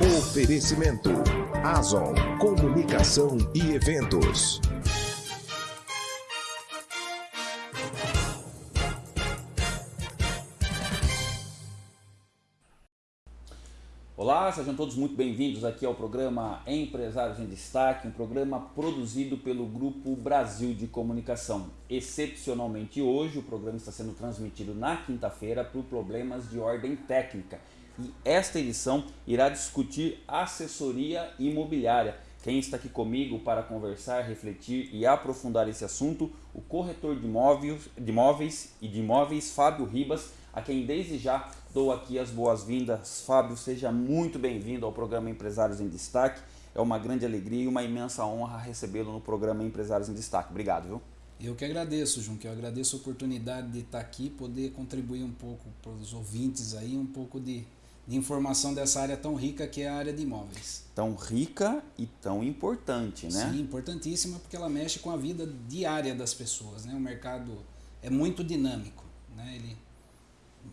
Oferecimento Azon Comunicação e Eventos. Olá, sejam todos muito bem-vindos aqui ao programa Empresários em Destaque, um programa produzido pelo Grupo Brasil de Comunicação. Excepcionalmente hoje, o programa está sendo transmitido na quinta-feira por problemas de ordem técnica. E esta edição irá discutir assessoria imobiliária. Quem está aqui comigo para conversar, refletir e aprofundar esse assunto, o corretor de imóveis, de imóveis e de imóveis, Fábio Ribas, a quem desde já dou aqui as boas-vindas. Fábio, seja muito bem-vindo ao programa Empresários em Destaque. É uma grande alegria e uma imensa honra recebê-lo no programa Empresários em Destaque. Obrigado, viu? Eu que agradeço, João, que eu agradeço a oportunidade de estar aqui, poder contribuir um pouco para os ouvintes aí, um pouco de, de informação dessa área tão rica que é a área de imóveis. Tão rica e tão importante, né? Sim, importantíssima porque ela mexe com a vida diária das pessoas, né? O mercado é muito dinâmico, né? Ele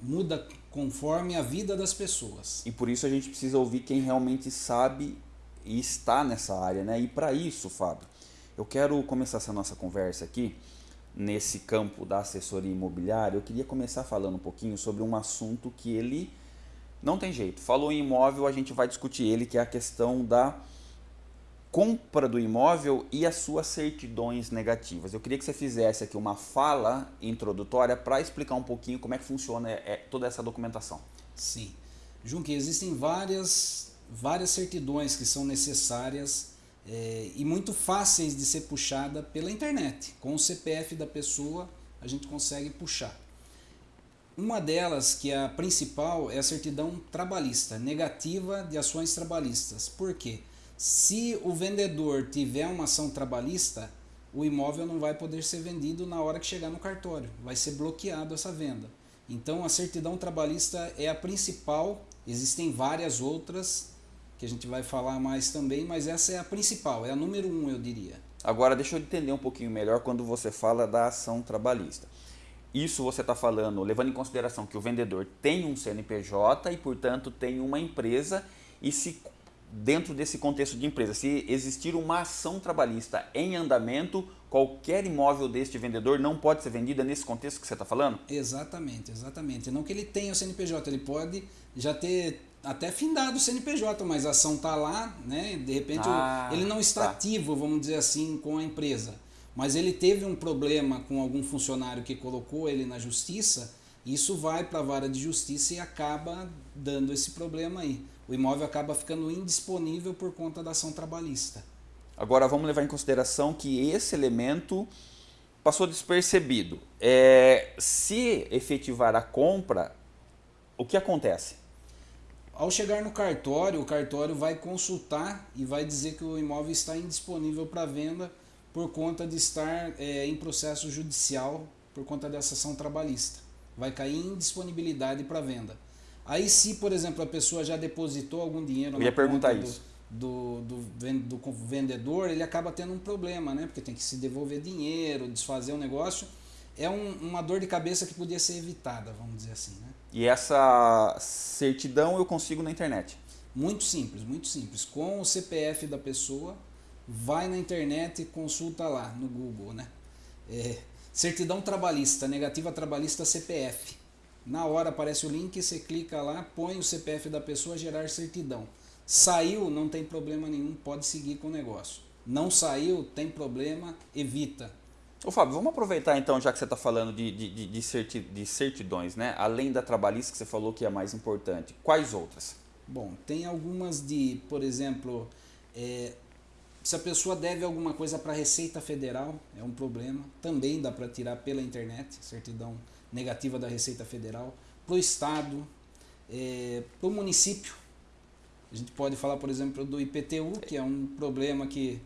muda conforme a vida das pessoas. E por isso a gente precisa ouvir quem realmente sabe e está nessa área, né? E para isso, Fábio, eu quero começar essa nossa conversa aqui nesse campo da assessoria imobiliária. Eu queria começar falando um pouquinho sobre um assunto que ele não tem jeito. Falou em imóvel, a gente vai discutir ele, que é a questão da compra do imóvel e as suas certidões negativas. Eu queria que você fizesse aqui uma fala introdutória para explicar um pouquinho como é que funciona é, toda essa documentação. Sim. Junque, existem várias, várias certidões que são necessárias é, e muito fáceis de ser puxada pela internet. Com o CPF da pessoa, a gente consegue puxar. Uma delas, que é a principal, é a certidão trabalhista, negativa de ações trabalhistas. Por quê? Se o vendedor tiver uma ação trabalhista, o imóvel não vai poder ser vendido na hora que chegar no cartório. Vai ser bloqueado essa venda. Então a certidão trabalhista é a principal, existem várias outras que a gente vai falar mais também, mas essa é a principal, é a número um, eu diria. Agora deixa eu entender um pouquinho melhor quando você fala da ação trabalhista. Isso você está falando levando em consideração que o vendedor tem um CNPJ e, portanto, tem uma empresa e se dentro desse contexto de empresa, se existir uma ação trabalhista em andamento, qualquer imóvel deste vendedor não pode ser vendida nesse contexto que você está falando? Exatamente, exatamente. Não que ele tenha o CNPJ, ele pode já ter até findado o CNPJ, mas a ação está lá, né? de repente ah, ele não está tá. ativo, vamos dizer assim, com a empresa. Mas ele teve um problema com algum funcionário que colocou ele na justiça, isso vai para a vara de justiça e acaba dando esse problema aí o imóvel acaba ficando indisponível por conta da ação trabalhista. Agora vamos levar em consideração que esse elemento passou despercebido. É, se efetivar a compra, o que acontece? Ao chegar no cartório, o cartório vai consultar e vai dizer que o imóvel está indisponível para venda por conta de estar é, em processo judicial por conta dessa ação trabalhista. Vai cair indisponibilidade para venda. Aí se, por exemplo, a pessoa já depositou algum dinheiro Eu ia perguntar isso. Do, do, do, do, vendedor, ele acaba tendo um problema, né? Porque tem que se devolver dinheiro, desfazer o negócio. É um, uma dor de cabeça que podia ser evitada, vamos dizer assim, né? E essa certidão eu consigo na internet? Muito simples, muito simples. Com o CPF da pessoa, vai na internet e consulta lá no Google, né? É, certidão trabalhista, negativa trabalhista CPF. Na hora aparece o link, você clica lá, põe o CPF da pessoa, gerar certidão. Saiu, não tem problema nenhum, pode seguir com o negócio. Não saiu, tem problema, evita. Ô Fábio, vamos aproveitar então, já que você está falando de, de, de, certidões, né? além da trabalhista que você falou que é a mais importante, quais outras? Bom, tem algumas de, por exemplo, é, se a pessoa deve alguma coisa para a Receita Federal, é um problema, também dá para tirar pela internet, certidão negativa da Receita Federal, para o Estado, é, para o município. A gente pode falar, por exemplo, do IPTU, que é um problema que,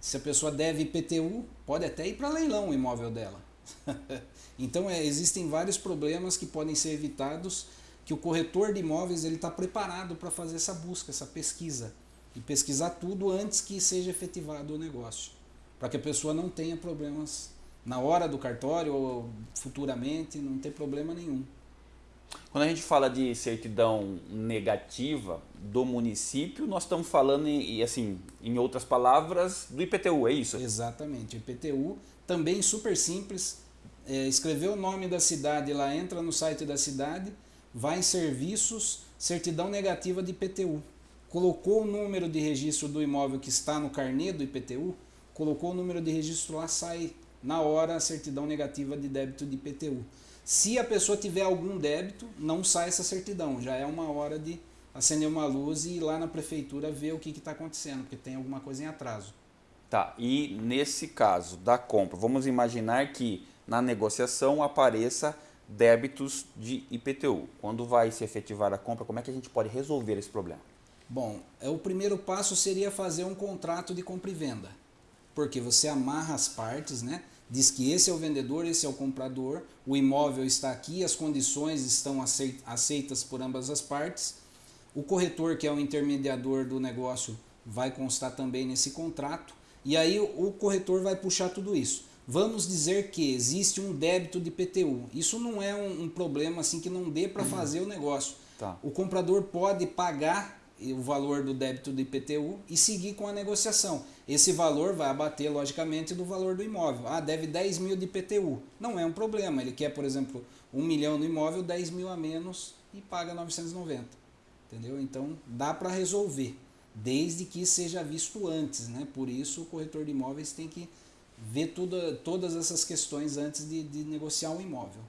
se a pessoa deve IPTU, pode até ir para leilão o imóvel dela. então, é, existem vários problemas que podem ser evitados, que o corretor de imóveis está preparado para fazer essa busca, essa pesquisa. E pesquisar tudo antes que seja efetivado o negócio. Para que a pessoa não tenha problemas na hora do cartório ou futuramente, não tem problema nenhum. Quando a gente fala de certidão negativa do município, nós estamos falando, em, assim, em outras palavras, do IPTU, é isso? Exatamente. IPTU também super simples. É, escreveu o nome da cidade lá, entra no site da cidade, vai em serviços, certidão negativa de IPTU. Colocou o número de registro do imóvel que está no carnê do IPTU, colocou o número de registro lá, sai na hora a certidão negativa de débito de IPTU. Se a pessoa tiver algum débito, não sai essa certidão. Já é uma hora de acender uma luz e ir lá na prefeitura ver o que está acontecendo, porque tem alguma coisa em atraso. Tá, e nesse caso da compra, vamos imaginar que na negociação apareça débitos de IPTU. Quando vai se efetivar a compra, como é que a gente pode resolver esse problema? Bom, é, o primeiro passo seria fazer um contrato de compra e venda. Porque você amarra as partes, né? diz que esse é o vendedor, esse é o comprador, o imóvel está aqui, as condições estão aceitas por ambas as partes. O corretor, que é o intermediador do negócio, vai constar também nesse contrato. E aí o corretor vai puxar tudo isso. Vamos dizer que existe um débito de PTU. Isso não é um, um problema assim que não dê para fazer o negócio. Tá. O comprador pode pagar o valor do débito do IPTU e seguir com a negociação. Esse valor vai abater, logicamente, do valor do imóvel. Ah, deve 10 mil de IPTU. Não é um problema. Ele quer, por exemplo, 1 milhão no imóvel, 10 mil a menos e paga 990. Entendeu? Então, dá para resolver, desde que seja visto antes. Né? Por isso, o corretor de imóveis tem que ver tudo, todas essas questões antes de, de negociar um imóvel.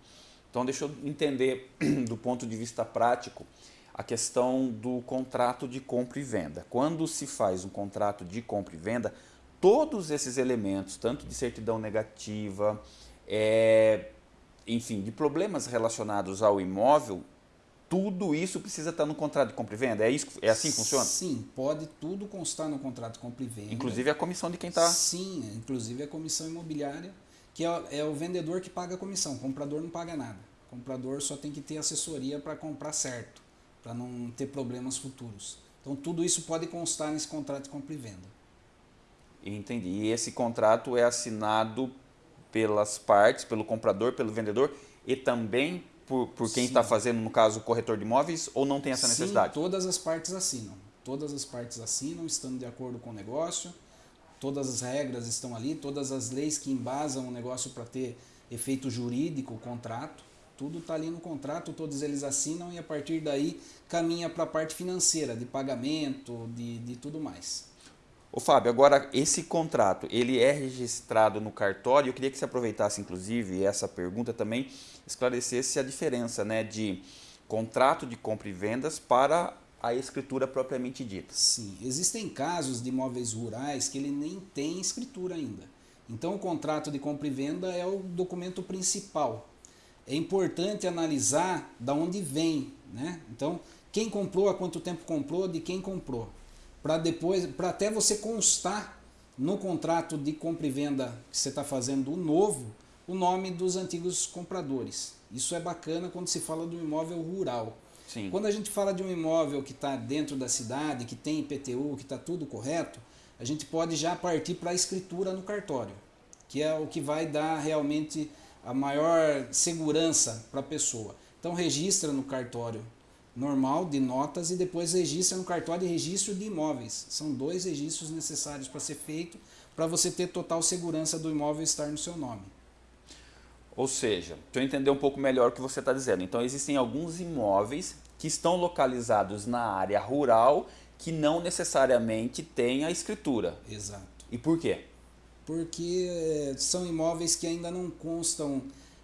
Então, deixa eu entender do ponto de vista prático a questão do contrato de compra e venda. Quando se faz um contrato de compra e venda, todos esses elementos, tanto de certidão negativa, é, enfim, de problemas relacionados ao imóvel, tudo isso precisa estar no contrato de compra e venda? É, isso, é assim que funciona? Sim, pode tudo constar no contrato de compra e venda. Inclusive a comissão de quem está... Sim, inclusive a comissão imobiliária, que é, é o vendedor que paga a comissão, o comprador não paga nada. O comprador só tem que ter assessoria para comprar certo para não ter problemas futuros. Então tudo isso pode constar nesse contrato de compra e venda. Entendi. E esse contrato é assinado pelas partes, pelo comprador, pelo vendedor e também por, por quem está fazendo, no caso, o corretor de imóveis, ou não tem essa necessidade? Sim, todas as partes assinam. Todas as partes assinam, estando de acordo com o negócio, todas as regras estão ali, todas as leis que embasam o negócio para ter efeito jurídico, o contrato, tudo está ali no contrato, todos eles assinam e a partir daí caminha para a parte financeira, de pagamento, de, de tudo mais. Ô Fábio, agora esse contrato, ele é registrado no cartório, eu queria que você aproveitasse inclusive essa pergunta também, esclarecesse a diferença né, de contrato de compra e vendas para a escritura propriamente dita. Sim, existem casos de imóveis rurais que ele nem tem escritura ainda. Então o contrato de compra e venda é o documento principal é importante analisar da onde vem, né? Então, quem comprou, há quanto tempo comprou, de quem comprou, para depois, para até você constar no contrato de compra e venda que você está fazendo o novo, o nome dos antigos compradores. Isso é bacana quando se fala de um imóvel rural. Sim. Quando a gente fala de um imóvel que está dentro da cidade, que tem IPTU, que está tudo correto, a gente pode já partir para a escritura no cartório, que é o que vai dar realmente a maior segurança para a pessoa. Então registra no cartório normal de notas e depois registra no cartório de registro de imóveis. São dois registros necessários para ser feito para você ter total segurança do imóvel estar no seu nome. Ou seja, deixa eu entender um pouco melhor o que você está dizendo. Então existem alguns imóveis que estão localizados na área rural que não necessariamente têm a escritura. Exato. E por quê? Porque eh, são imóveis que ainda não constam.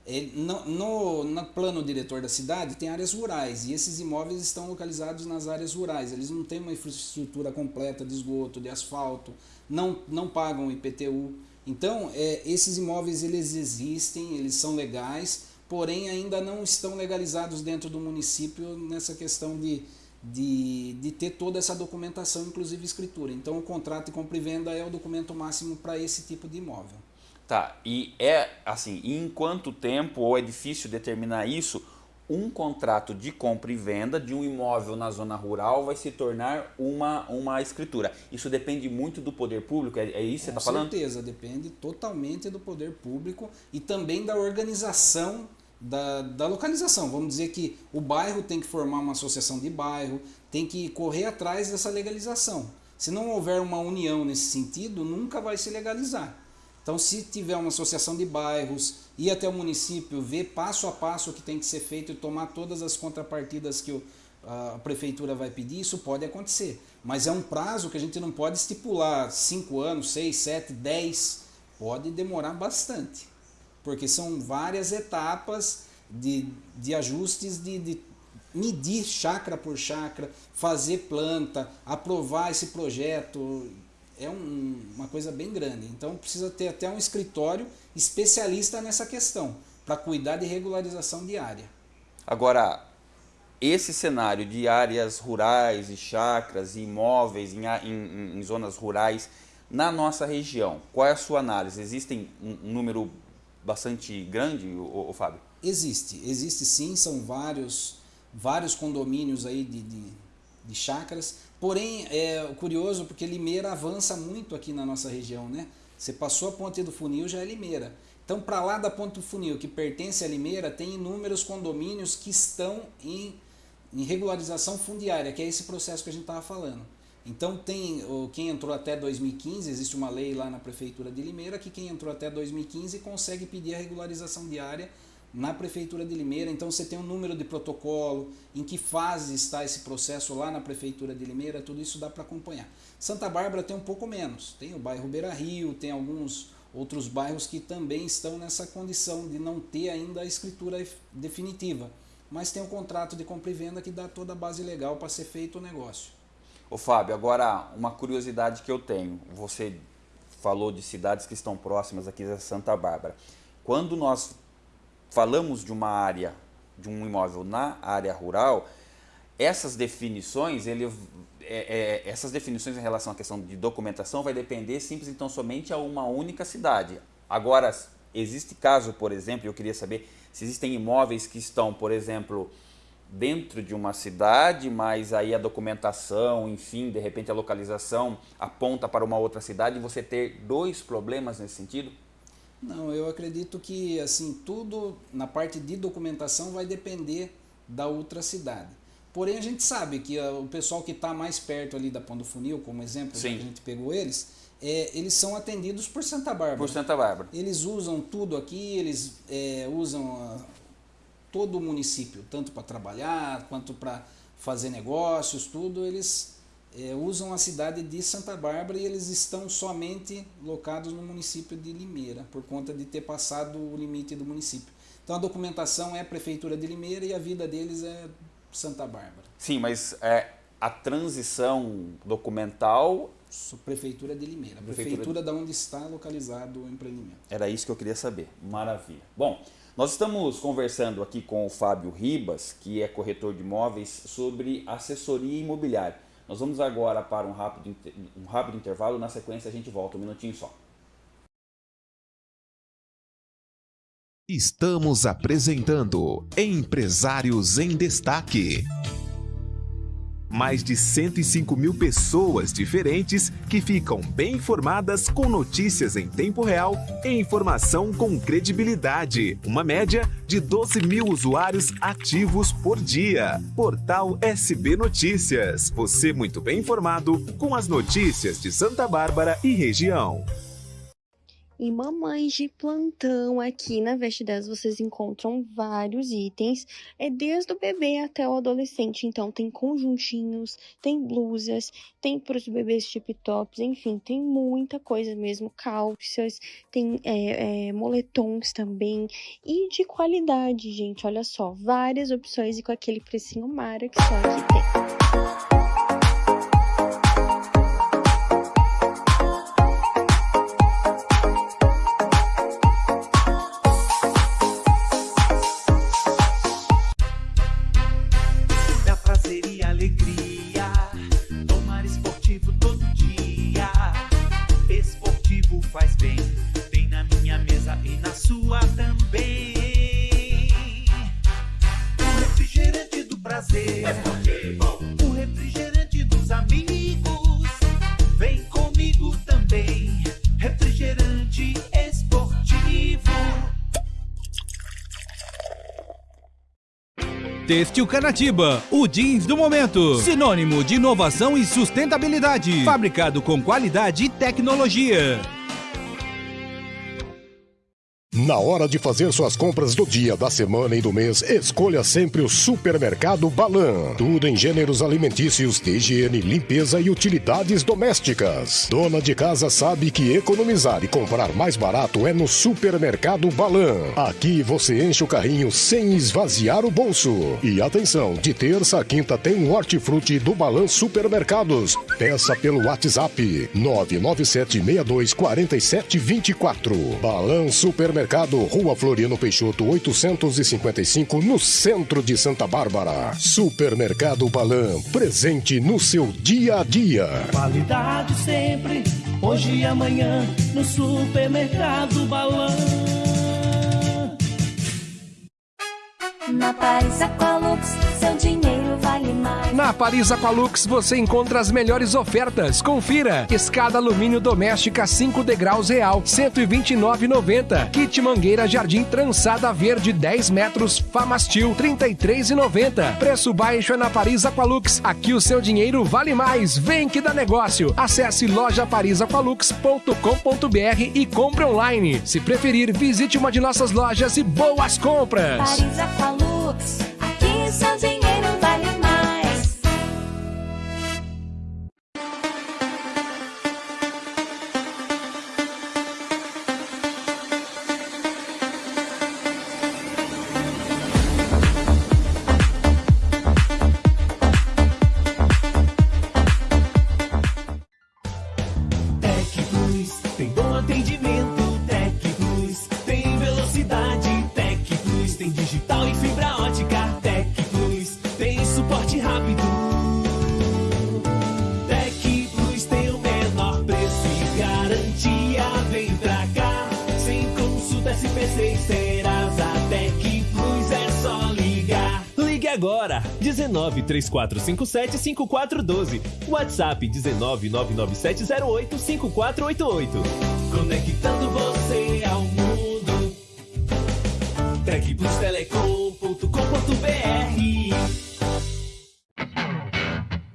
Eh, no, no, no, plano diretor da cidade tem áreas rurais e esses imóveis estão localizados nas áreas rurais. Eles não têm uma infraestrutura completa de esgoto, de asfalto, não, não pagam IPTU. Então, é, esses imóveis eles existem, eles são legais, porém ainda não estão legalizados dentro do município nessa questão de, de, de ter toda essa documentação, inclusive escritura. Então o contrato de compra e venda é o documento máximo para esse tipo de imóvel. Tá, e é assim, em quanto tempo, ou é difícil determinar isso, um contrato de compra e venda de um imóvel na zona rural vai se tornar uma, uma escritura. Isso depende muito do poder público, é, é isso que você está falando? Com certeza, depende totalmente do poder público e também da organização da, da localização. Vamos dizer que o bairro tem que formar uma associação de bairro, tem que correr atrás dessa legalização. Se não houver uma união nesse sentido, nunca vai se legalizar. Então, se tiver uma associação de bairros, ir até o município, ver passo a passo o que tem que ser feito e tomar todas as contrapartidas que o, a prefeitura vai pedir, isso pode acontecer. Mas é um prazo que a gente não pode estipular 5 anos, 6, 7, 10. Pode demorar bastante. Porque são várias etapas de, de ajustes de, de medir chácara por chácara, fazer planta, aprovar esse projeto. É um, uma coisa bem grande. Então precisa ter até um escritório especialista nessa questão, para cuidar de regularização de área. Agora, esse cenário de áreas rurais e chacras e imóveis em, em, em, zonas rurais na nossa região, qual é a sua análise? Existem um, um número bastante grande, o, Fábio? Existe, existe sim, são vários, vários condomínios aí de, de, de chacras, porém é curioso porque Limeira avança muito aqui na nossa região, né? Você passou a ponte do funil, já é Limeira. Então, para lá da ponte do funil, que pertence a Limeira, tem inúmeros condomínios que estão em em regularização fundiária, que é esse processo que a gente estava falando. Então tem quem entrou até 2015, existe uma lei lá na prefeitura de Limeira que quem entrou até 2015 consegue pedir a regularização diária na prefeitura de Limeira. Então você tem um número de protocolo, em que fase está esse processo lá na prefeitura de Limeira, tudo isso dá para acompanhar. Santa Bárbara tem um pouco menos, tem o bairro Beira Rio, tem alguns outros bairros que também estão nessa condição de não ter ainda a escritura definitiva mas tem um contrato de compra e venda que dá toda a base legal para ser feito o negócio. Ô Fábio, agora uma curiosidade que eu tenho. Você falou de cidades que estão próximas aqui da Santa Bárbara. Quando nós falamos de uma área, de um imóvel na área rural, essas definições, ele, é, é, essas definições em relação à questão de documentação vai depender simples então somente a uma única cidade. Agora, existe caso, por exemplo, eu queria saber se existem imóveis que estão, por exemplo, dentro de uma cidade, mas aí a documentação, enfim, de repente a localização aponta para uma outra cidade e você ter dois problemas nesse sentido? Não, eu acredito que assim tudo na parte de documentação vai depender da outra cidade. Porém, a gente sabe que o pessoal que está mais perto ali da Ponto Funil, como exemplo, que a gente pegou eles, é, eles são atendidos por Santa Bárbara. Por Santa Bárbara. Eles usam tudo aqui, eles é, usam todo o município, tanto para trabalhar quanto para fazer negócios, tudo. Eles é, usam a cidade de Santa Bárbara e eles estão somente locados no município de Limeira, por conta de ter passado o limite do município. Então a documentação é a Prefeitura de Limeira e a vida deles é Santa Bárbara. Sim, mas é, a transição documental Prefeitura de Limeira, a prefeitura, prefeitura de onde está localizado o empreendimento. Era isso que eu queria saber. Maravilha. Bom, nós estamos conversando aqui com o Fábio Ribas, que é corretor de imóveis, sobre assessoria imobiliária. Nós vamos agora para um rápido, um rápido intervalo, na sequência a gente volta, um minutinho só. Estamos apresentando Empresários em Destaque mais de 105 mil pessoas diferentes que ficam bem informadas com notícias em tempo real e informação com credibilidade. Uma média de 12 mil usuários ativos por dia. Portal SB Notícias. Você muito bem informado com as notícias de Santa Bárbara e região. Em Mamães de Plantão, aqui na Veste 10, vocês encontram vários itens, é desde o bebê até o adolescente. Então, tem conjuntinhos, tem blusas, tem para os bebês tip tops, enfim, tem muita coisa mesmo. Calças, tem é, é, moletons também. E de qualidade, gente, olha só, várias opções e com aquele precinho mara que só aqui tem. Têxtil Canatiba, o jeans do momento. Sinônimo de inovação e sustentabilidade. Fabricado com qualidade e tecnologia. Na hora de fazer suas compras do dia, da semana e do mês, escolha sempre o Supermercado Balan. Tudo em gêneros alimentícios, higiene, limpeza e utilidades domésticas. Dona de casa sabe que economizar e comprar mais barato é no Supermercado Balan. Aqui você enche o carrinho sem esvaziar o bolso. E atenção, de terça a quinta tem hortifruti do Balan Supermercados. Peça pelo WhatsApp 997624724. Balan Supermercados Supermercado Rua Floriano Peixoto 855 no centro de Santa Bárbara. Supermercado Balan, presente no seu dia a dia. Qualidade sempre, hoje e amanhã, no Supermercado Balan. Na Paris Aqualux, seu dinheiro. Na Paris Aqualux você encontra as melhores ofertas. Confira: escada alumínio doméstica 5 degraus real, 129,90. Kit mangueira jardim trançada verde 10 metros, Famastil 33,90. Preço baixo é na Paris Aqualux. Aqui o seu dinheiro vale mais. Vem que dá negócio. Acesse lojaparisaqualux.com.br e compre online. Se preferir, visite uma de nossas lojas e boas compras. Paris Aqualux, aqui seu Ligue agora! 19 3457 5412. WhatsApp 19 99708 5488. Conectando você ao mundo. Tecplustelecom.com.br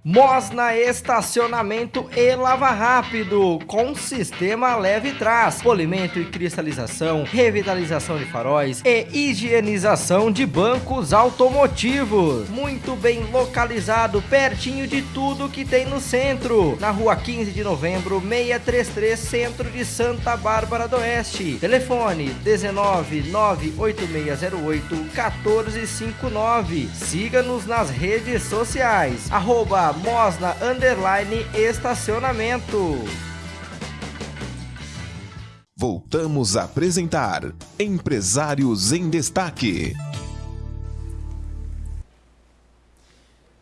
Mosna Estacionamento e Lava Rápido, com sistema leve trás, polimento e cristalização, revitalização de faróis e higienização de bancos automotivos. Muito bem localizado, pertinho de tudo que tem no centro. Na rua 15 de novembro, 633, centro de Santa Bárbara do Oeste. Telefone 19 98608 1459. Siga-nos nas redes sociais. Arroba Mosna Underline Estacionamento. Voltamos a apresentar Empresários em Destaque.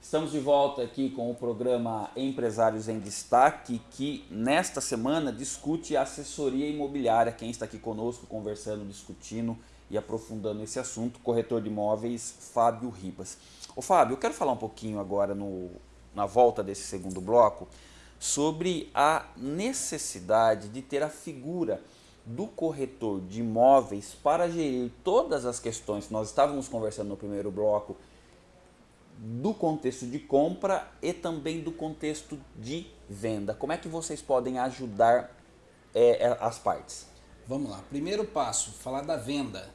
Estamos de volta aqui com o programa Empresários em Destaque, que nesta semana discute assessoria imobiliária. Quem está aqui conosco conversando, discutindo e aprofundando esse assunto, corretor de imóveis Fábio Ribas. Ô Fábio, eu quero falar um pouquinho agora no, na volta desse segundo bloco sobre a necessidade de ter a figura do corretor de imóveis para gerir todas as questões que nós estávamos conversando no primeiro bloco do contexto de compra e também do contexto de venda. Como é que vocês podem ajudar é, é, as partes? Vamos lá. Primeiro passo, falar da venda.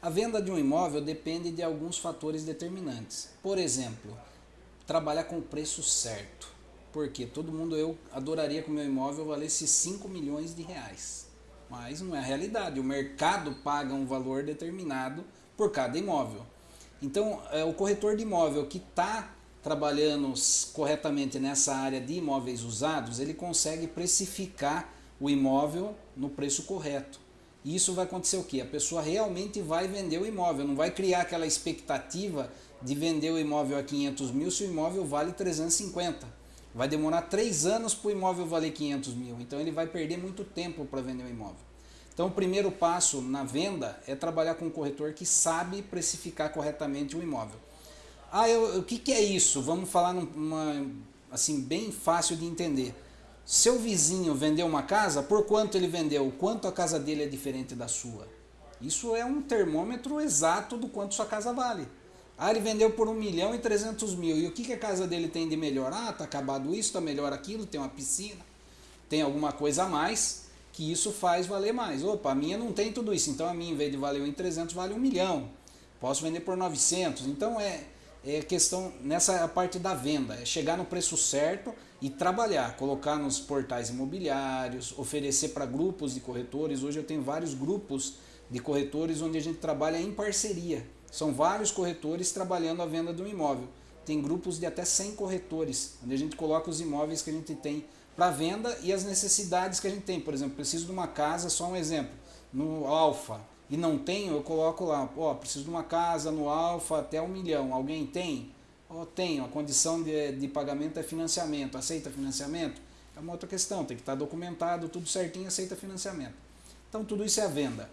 A venda de um imóvel depende de alguns fatores determinantes. Por exemplo, trabalhar com o preço certo. Porque todo mundo, eu adoraria que o meu imóvel valesse 5 milhões de reais. Mas não é a realidade. O mercado paga um valor determinado por cada imóvel. Então, é, o corretor de imóvel que está trabalhando corretamente nessa área de imóveis usados, ele consegue precificar o imóvel no preço correto. E isso vai acontecer o quê? A pessoa realmente vai vender o imóvel, não vai criar aquela expectativa de vender o imóvel a 500 mil se o imóvel vale 350. Vai demorar 3 anos para o imóvel valer 500 mil, então ele vai perder muito tempo para vender o imóvel. Então, o primeiro passo na venda é trabalhar com um corretor que sabe precificar corretamente o imóvel. Ah, eu, o que, que é isso? Vamos falar numa, assim, bem fácil de entender. Seu vizinho vendeu uma casa, por quanto ele vendeu? Quanto a casa dele é diferente da sua? Isso é um termômetro exato do quanto sua casa vale. Ah, ele vendeu por 1 milhão e 300 mil. E o que, que a casa dele tem de melhor? Ah, tá acabado isso, tá melhor aquilo, tem uma piscina, tem alguma coisa a mais, que isso faz valer mais. Opa, a minha não tem tudo isso, então a minha, em vez de valer 1 em 300, vale 1 milhão. Posso vender por 900. Então é, é questão, nessa parte da venda, é chegar no preço certo e trabalhar, colocar nos portais imobiliários, oferecer para grupos de corretores. Hoje eu tenho vários grupos de corretores onde a gente trabalha em parceria. São vários corretores trabalhando a venda de um imóvel. Tem grupos de até 100 corretores, onde a gente coloca os imóveis que a gente tem para venda e as necessidades que a gente tem. Por exemplo, preciso de uma casa, só um exemplo, no Alfa, e não tenho, eu coloco lá, ó, preciso de uma casa no Alfa até um milhão. Alguém tem? Ó, tenho. A condição de, de pagamento é financiamento. Aceita financiamento? É uma outra questão, tem que estar documentado, tudo certinho, aceita financiamento. Então tudo isso é a venda.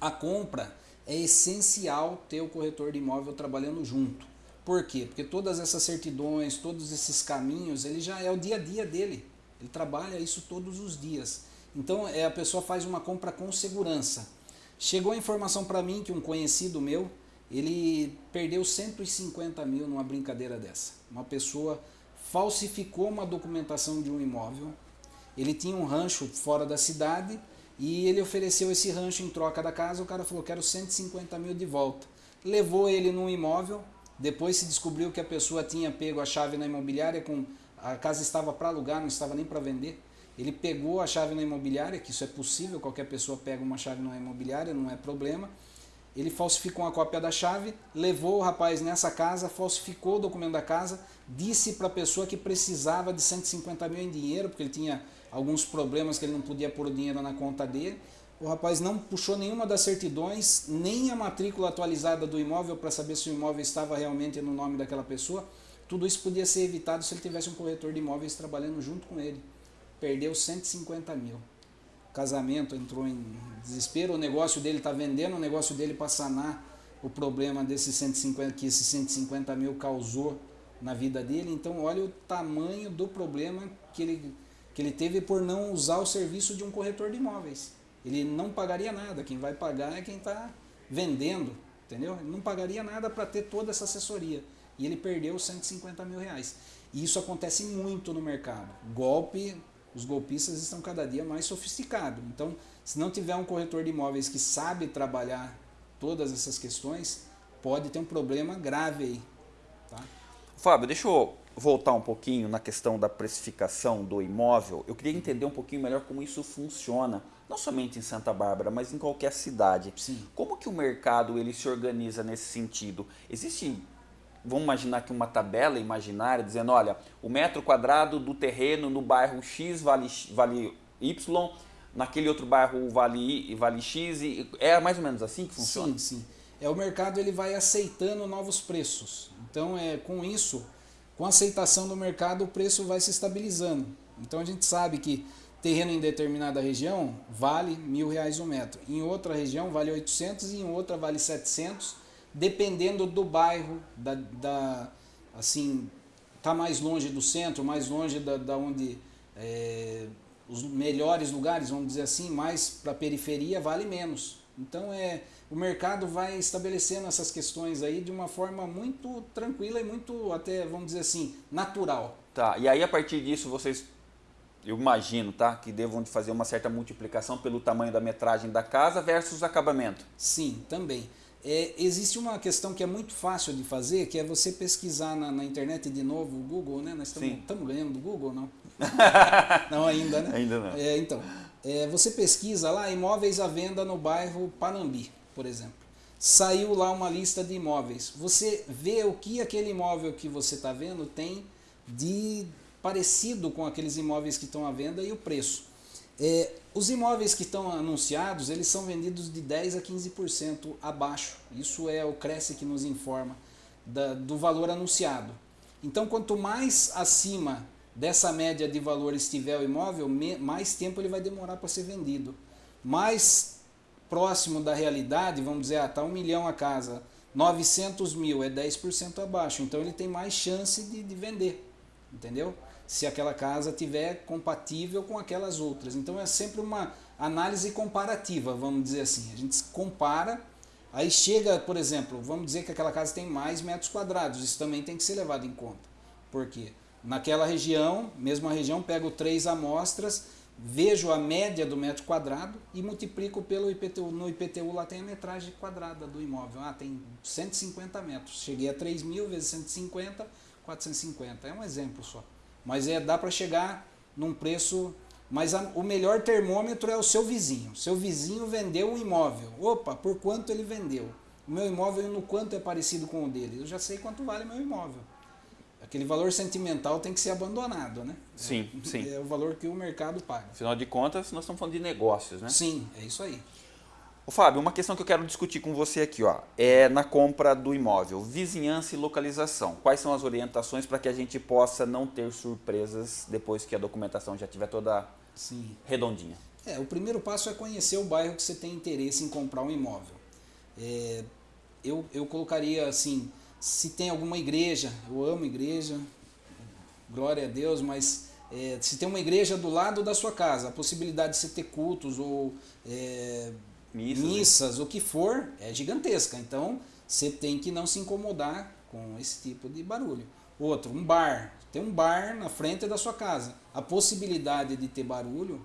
A compra é essencial ter o corretor de imóvel trabalhando junto. Por quê? Porque todas essas certidões, todos esses caminhos, ele já é o dia a dia dele. Ele trabalha isso todos os dias. Então é, a pessoa faz uma compra com segurança. Chegou a informação para mim que um conhecido meu, ele perdeu 150 mil numa brincadeira dessa. Uma pessoa falsificou uma documentação de um imóvel, ele tinha um rancho fora da cidade e ele ofereceu esse rancho em troca da casa, o cara falou, quero 150 mil de volta. Levou ele num imóvel, depois se descobriu que a pessoa tinha pego a chave na imobiliária, com a casa estava para alugar, não estava nem para vender. Ele pegou a chave na imobiliária, que isso é possível, qualquer pessoa pega uma chave na imobiliária, não é problema. Ele falsificou uma cópia da chave, levou o rapaz nessa casa, falsificou o documento da casa, disse para a pessoa que precisava de 150 mil em dinheiro, porque ele tinha alguns problemas que ele não podia pôr o dinheiro na conta dele. O rapaz não puxou nenhuma das certidões, nem a matrícula atualizada do imóvel para saber se o imóvel estava realmente no nome daquela pessoa. Tudo isso podia ser evitado se ele tivesse um corretor de imóveis trabalhando junto com ele perdeu 150 mil. Casamento entrou em desespero, o negócio dele está vendendo, o negócio dele para sanar o problema desses 150, que esses 150 mil causou na vida dele. Então olha o tamanho do problema que ele, que ele teve por não usar o serviço de um corretor de imóveis. Ele não pagaria nada, quem vai pagar é quem está vendendo, entendeu? Ele não pagaria nada para ter toda essa assessoria. E ele perdeu 150 mil reais. E isso acontece muito no mercado. Golpe os golpistas estão cada dia mais sofisticados. Então, se não tiver um corretor de imóveis que sabe trabalhar todas essas questões, pode ter um problema grave aí. Tá? Fábio, deixa eu voltar um pouquinho na questão da precificação do imóvel. Eu queria entender um pouquinho melhor como isso funciona, não somente em Santa Bárbara, mas em qualquer cidade. Sim. Como que o mercado ele se organiza nesse sentido? Existe vamos imaginar aqui uma tabela imaginária dizendo, olha, o metro quadrado do terreno no bairro X vale, vale Y, naquele outro bairro vale, vale X, e é mais ou menos assim que funciona? Sim, sim. É, o mercado ele vai aceitando novos preços. Então, é, com isso, com a aceitação do mercado, o preço vai se estabilizando. Então, a gente sabe que terreno em determinada região vale mil reais um metro. Em outra região vale 800 e em outra vale 700 dependendo do bairro, da, da assim, tá mais longe do centro, mais longe da, da onde é, os melhores lugares, vamos dizer assim, mais para a periferia vale menos. Então é o mercado vai estabelecendo essas questões aí de uma forma muito tranquila e muito até vamos dizer assim natural. Tá. E aí a partir disso vocês eu imagino, tá, que devam de fazer uma certa multiplicação pelo tamanho da metragem da casa versus acabamento. Sim, também. É, existe uma questão que é muito fácil de fazer, que é você pesquisar na, na internet de novo, o Google, né? Nós estamos ganhando do Google, não? não ainda, né? Ainda não. É, então, é, você pesquisa lá imóveis à venda no bairro Panambi, por exemplo. Saiu lá uma lista de imóveis. Você vê o que aquele imóvel que você está vendo tem de parecido com aqueles imóveis que estão à venda e o preço. É, os imóveis que estão anunciados, eles são vendidos de 10 a 15% abaixo. Isso é o Cresce que nos informa da, do valor anunciado. Então, quanto mais acima dessa média de valor estiver o imóvel, mais tempo ele vai demorar para ser vendido. Mais próximo da realidade, vamos dizer, ah, tá um milhão a casa, 900 mil é 10% abaixo, então ele tem mais chance de, de vender, entendeu? Se aquela casa tiver compatível com aquelas outras. Então é sempre uma análise comparativa, vamos dizer assim. A gente compara Aí chega, por exemplo, vamos dizer que aquela casa tem mais metros quadrados, isso também tem que ser levado em conta. Por quê? Naquela região, mesma região, pego três amostras, vejo a média do metro quadrado e multiplico pelo IPTU. No IPTU lá tem a metragem quadrada do imóvel. Ah, tem 150 metros. Cheguei a 3 mil vezes 150, 450. É um exemplo só. Mas é, dá para chegar num preço... Mas a, o melhor termômetro é o seu vizinho. Seu vizinho vendeu um imóvel. Opa, por quanto ele vendeu? O meu imóvel no quanto é parecido com o dele? Eu já sei quanto vale meu imóvel aquele valor sentimental tem que ser abandonado, né? Sim, é, sim. É o valor que o mercado paga. Afinal de contas, nós estamos falando de negócios, né? Sim, é isso aí. Ô, Fábio, uma questão que eu quero discutir com você aqui, ó, é na compra do imóvel, vizinhança e localização. Quais são as orientações para que a gente possa não ter surpresas depois que a documentação já estiver toda Sim. redondinha? É, o primeiro passo é conhecer o bairro que você tem interesse em comprar um imóvel. É, eu, eu colocaria assim, se tem alguma igreja, eu amo igreja, glória a Deus, mas é, se tem uma igreja do lado da sua casa, a possibilidade de você ter cultos ou é, Missas, missas, o que for, é gigantesca. Então, você tem que não se incomodar com esse tipo de barulho. Outro, um bar. Tem um bar na frente da sua casa. A possibilidade de ter barulho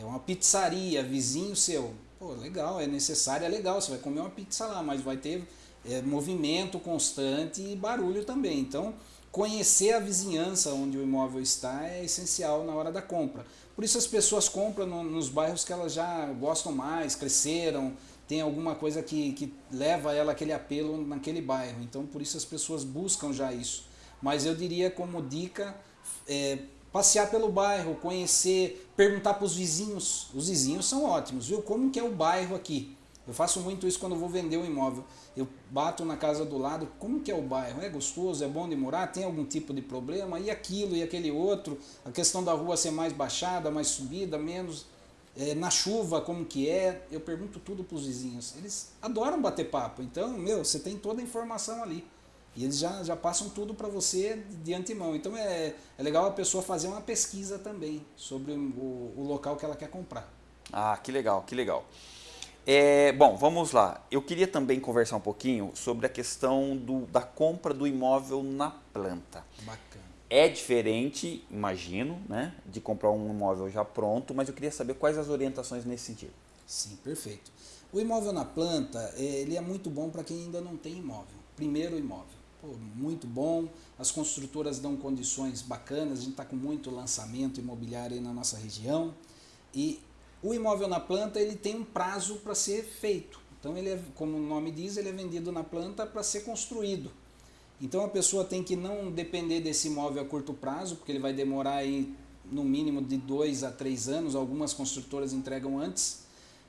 é uma pizzaria, vizinho seu. Pô, legal, é necessário, é legal. Você vai comer uma pizza lá, mas vai ter é, movimento constante e barulho também. Então, conhecer a vizinhança onde o imóvel está é essencial na hora da compra. Por isso as pessoas compram no, nos bairros que elas já gostam mais, cresceram, tem alguma coisa que, que leva ela aquele apelo naquele bairro. Então, por isso as pessoas buscam já isso. Mas eu diria como dica, é, passear pelo bairro, conhecer, perguntar para os vizinhos. Os vizinhos são ótimos, viu? Como que é o bairro aqui? Eu faço muito isso quando vou vender um imóvel. Eu bato na casa do lado, como que é o bairro? É gostoso? É bom de morar? Tem algum tipo de problema? E aquilo e aquele outro? A questão da rua ser mais baixada, mais subida, menos... É, na chuva, como que é? Eu pergunto tudo para os vizinhos. Eles adoram bater papo. Então, meu, você tem toda a informação ali. E eles já, já passam tudo para você de antemão. Então é, é legal a pessoa fazer uma pesquisa também sobre o, o local que ela quer comprar. Ah, que legal, que legal. É, bom, vamos lá. Eu queria também conversar um pouquinho sobre a questão do, da compra do imóvel na planta. Bacana. É diferente, imagino, né, de comprar um imóvel já pronto, mas eu queria saber quais as orientações nesse sentido. Sim, perfeito. O imóvel na planta, ele é muito bom para quem ainda não tem imóvel. Primeiro imóvel. Pô, muito bom, as construtoras dão condições bacanas, a gente está com muito lançamento imobiliário aí na nossa região. E o imóvel na planta ele tem um prazo para ser feito. Então ele é, como o nome diz, ele é vendido na planta para ser construído. Então a pessoa tem que não depender desse imóvel a curto prazo, porque ele vai demorar aí no mínimo de dois a três anos, algumas construtoras entregam antes.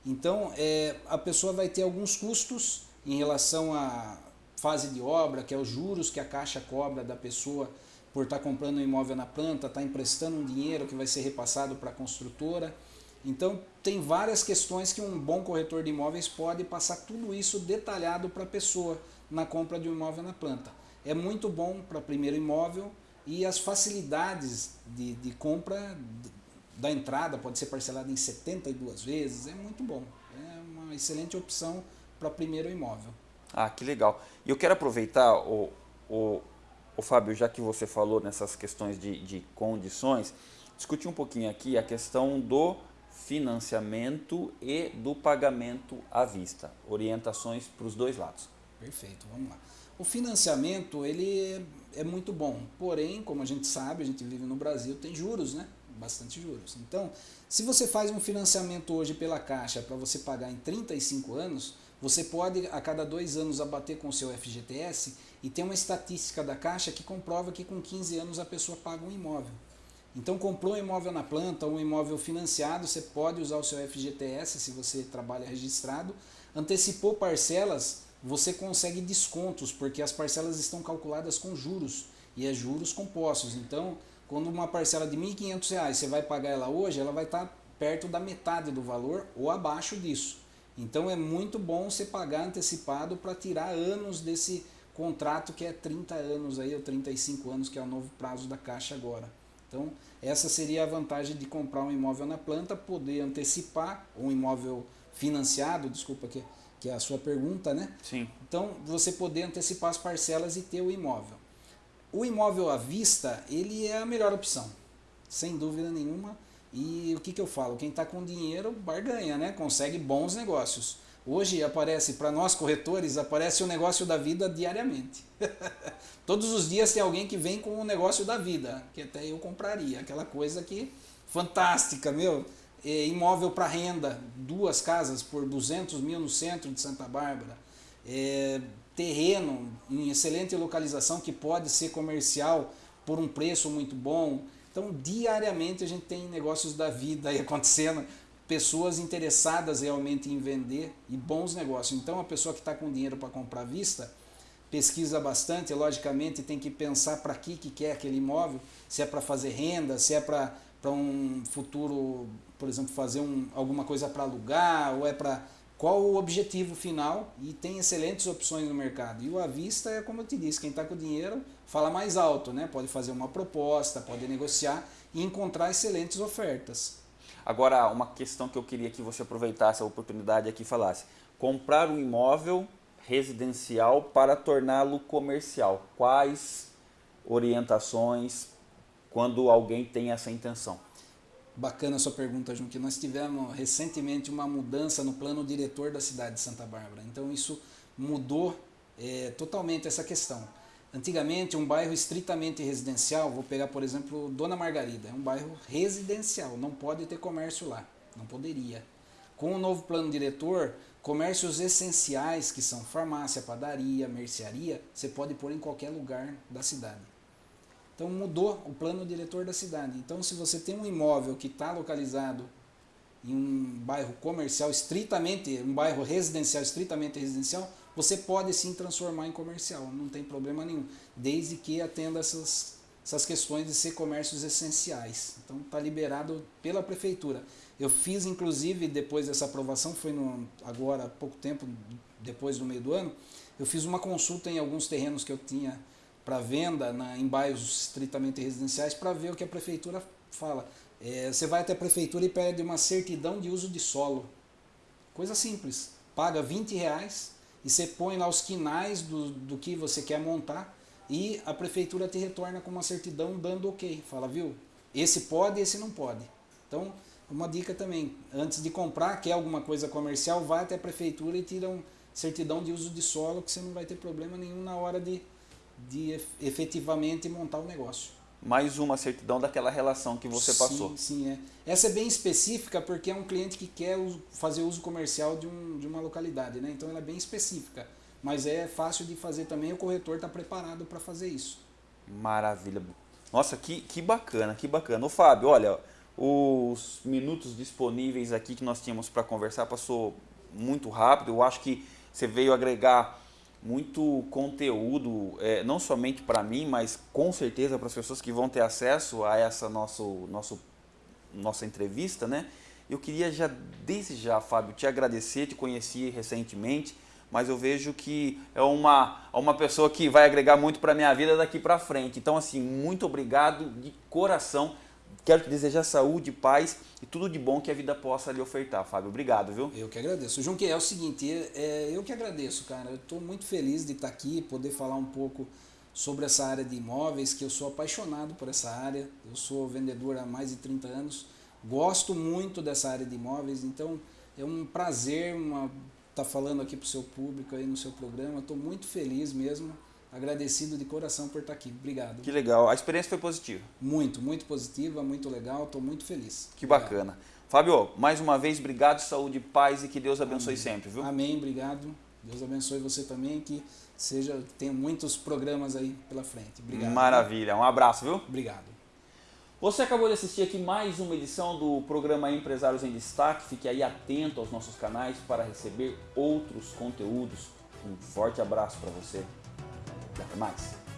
Então é, a pessoa vai ter alguns custos em relação à fase de obra, que é os juros que a Caixa cobra da pessoa por estar tá comprando um imóvel na planta, estar tá emprestando um dinheiro que vai ser repassado para a construtora. Então, tem várias questões que um bom corretor de imóveis pode passar tudo isso detalhado para a pessoa na compra de um imóvel na planta. É muito bom para primeiro imóvel e as facilidades de, de compra da entrada pode ser parcelada em 72 vezes, é muito bom. É uma excelente opção para primeiro imóvel. Ah, que legal. E eu quero aproveitar, o, o, o Fábio, já que você falou nessas questões de, de condições, discutir um pouquinho aqui a questão do financiamento e do pagamento à vista. Orientações para os dois lados. Perfeito, vamos lá. O financiamento ele é, é muito bom, porém, como a gente sabe, a gente vive no Brasil, tem juros, né? Bastante juros. Então, se você faz um financiamento hoje pela Caixa para você pagar em 35 anos, você pode a cada dois anos abater com o seu FGTS e tem uma estatística da Caixa que comprova que com 15 anos a pessoa paga um imóvel. Então comprou um imóvel na planta, um imóvel financiado, você pode usar o seu FGTS se você trabalha registrado. Antecipou parcelas, você consegue descontos, porque as parcelas estão calculadas com juros, e é juros compostos. Então, quando uma parcela de R$ 1.500 você vai pagar ela hoje, ela vai estar perto da metade do valor ou abaixo disso. Então é muito bom você pagar antecipado para tirar anos desse contrato que é 30 anos aí, ou 35 anos, que é o novo prazo da Caixa agora. Então, essa seria a vantagem de comprar um imóvel na planta, poder antecipar um imóvel financiado, desculpa aqui, que é a sua pergunta, né? Sim. Então, você poder antecipar as parcelas e ter o imóvel. O imóvel à vista, ele é a melhor opção, sem dúvida nenhuma. E o que, que eu falo? Quem está com dinheiro, barganha, né? Consegue bons negócios. Hoje aparece, para nós corretores, aparece o negócio da vida diariamente. Todos os dias tem alguém que vem com o negócio da vida, que até eu compraria. Aquela coisa que fantástica, meu. É, imóvel para renda, duas casas por 200 mil no centro de Santa Bárbara. É, terreno em excelente localização que pode ser comercial por um preço muito bom. Então, diariamente a gente tem negócios da vida aí acontecendo, pessoas interessadas realmente em vender e bons negócios. Então, a pessoa que está com dinheiro para comprar à vista, pesquisa bastante, logicamente tem que pensar para que, que quer aquele imóvel, se é para fazer renda, se é para um futuro, por exemplo, fazer um, alguma coisa para alugar, ou é para qual o objetivo final e tem excelentes opções no mercado. E o à vista é como eu te disse, quem está com dinheiro fala mais alto, né? pode fazer uma proposta, pode negociar e encontrar excelentes ofertas. Agora, uma questão que eu queria que você aproveitasse a oportunidade aqui e falasse. Comprar um imóvel residencial para torná-lo comercial. Quais orientações quando alguém tem essa intenção? Bacana a sua pergunta, João, que nós tivemos recentemente uma mudança no plano diretor da cidade de Santa Bárbara. Então isso mudou é, totalmente essa questão. Antigamente, um bairro estritamente residencial, vou pegar, por exemplo, Dona Margarida, é um bairro residencial, não pode ter comércio lá, não poderia. Com o novo plano diretor, comércios essenciais, que são farmácia, padaria, mercearia, você pode pôr em qualquer lugar da cidade. Então mudou o plano diretor da cidade. Então se você tem um imóvel que está localizado em um bairro comercial estritamente, um bairro residencial estritamente residencial, você pode sim transformar em comercial, não tem problema nenhum, desde que atenda essas, essas questões de ser comércios essenciais. Então está liberado pela prefeitura. Eu fiz inclusive depois dessa aprovação, foi no, agora há pouco tempo, depois do meio do ano, eu fiz uma consulta em alguns terrenos que eu tinha para venda na, em bairros estritamente residenciais para ver o que a prefeitura fala. É, você vai até a prefeitura e pede uma certidão de uso de solo. Coisa simples. Paga 20 reais e você põe lá os quinais do, do que você quer montar e a prefeitura te retorna com uma certidão dando ok. Fala, viu? Esse pode, esse não pode. Então, uma dica também, antes de comprar, quer alguma coisa comercial, vai até a prefeitura e tira um certidão de uso de solo que você não vai ter problema nenhum na hora de de efetivamente montar o negócio. Mais uma certidão daquela relação que você sim, passou. Sim, é. Essa é bem específica porque é um cliente que quer fazer uso comercial de, um, de uma localidade, né? Então ela é bem específica. Mas é fácil de fazer também, o corretor está preparado para fazer isso. Maravilha. Nossa, que, que bacana, que bacana. Ô Fábio, olha, os minutos disponíveis aqui que nós tínhamos para conversar passou muito rápido. Eu acho que você veio agregar muito conteúdo, é, não somente para mim, mas com certeza para as pessoas que vão ter acesso a essa nosso, nosso, nossa entrevista, né? Eu queria já, desde já, Fábio, te agradecer, te conheci recentemente, mas eu vejo que é uma, uma pessoa que vai agregar muito para a minha vida daqui para frente. Então, assim, muito obrigado de coração Quero te desejar saúde, paz e tudo de bom que a vida possa lhe ofertar, Fábio. Obrigado, viu? Eu que agradeço. João, que é o seguinte, é, eu que agradeço, cara. Eu estou muito feliz de estar aqui, poder falar um pouco sobre essa área de imóveis, que eu sou apaixonado por essa área. Eu sou vendedor há mais de 30 anos. Gosto muito dessa área de imóveis, então é um prazer estar tá falando aqui para o seu público aí no seu programa. Estou muito feliz mesmo agradecido de coração por estar aqui. Obrigado. Que legal. A experiência foi positiva? Muito, muito positiva, muito legal. Estou muito feliz. Que obrigado. bacana. Fábio, mais uma vez, obrigado, saúde, paz e que Deus abençoe Amém. sempre, viu? Amém, obrigado. Deus abençoe você também, que seja tenha muitos programas aí pela frente. Obrigado. Maravilha. Um abraço, viu? Obrigado. Você acabou de assistir aqui mais uma edição do programa Empresários em Destaque. Fique aí atento aos nossos canais para receber outros conteúdos. Um forte abraço para você. Até mais.